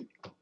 famille.